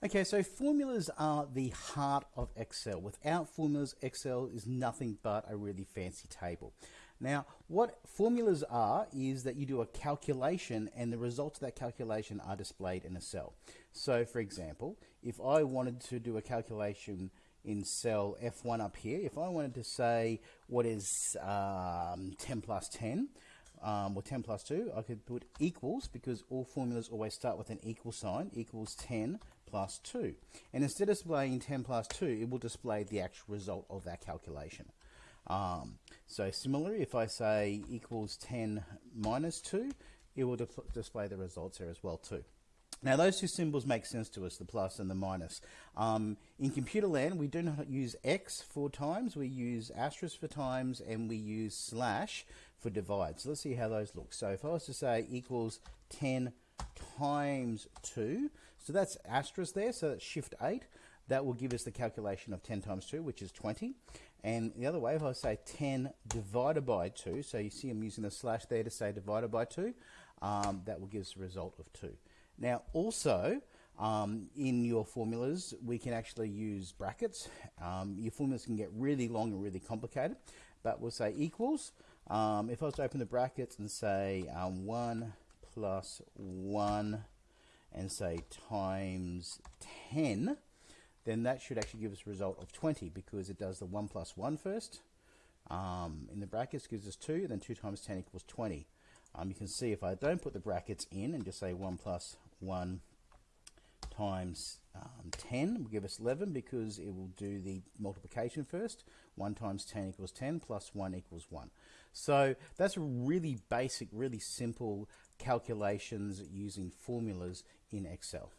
Okay, so formulas are the heart of Excel. Without formulas, Excel is nothing but a really fancy table. Now, what formulas are is that you do a calculation and the results of that calculation are displayed in a cell. So, for example, if I wanted to do a calculation in cell F1 up here, if I wanted to say what is um, 10 plus 10, um, or 10 plus 2, I could put equals because all formulas always start with an equal sign, equals 10 plus 2. And instead of displaying 10 plus 2, it will display the actual result of that calculation. Um, so similarly, if I say equals 10 minus 2, it will display the results there as well too. Now those two symbols make sense to us, the plus and the minus. Um, in computer land, we do not use x for times, we use asterisk for times, and we use slash for divide. So let's see how those look. So if I was to say equals 10 times 2, so that's asterisk there, so that's shift 8. That will give us the calculation of 10 times 2, which is 20. And the other way, if I say 10 divided by 2, so you see I'm using the slash there to say divided by 2, um, that will give us a result of 2. Now, also, um, in your formulas, we can actually use brackets. Um, your formulas can get really long and really complicated, but we'll say equals. Um, if I was to open the brackets and say um, 1 plus 1 and say times 10, then that should actually give us a result of 20 because it does the 1 plus 1 first. Um, in the brackets gives us 2, then 2 times 10 equals 20. Um, you can see if I don't put the brackets in and just say 1 plus 1 times um, 10 will give us 11 because it will do the multiplication first. 1 times 10 equals 10 plus 1 equals 1. So that's really basic, really simple calculations using formulas in Excel.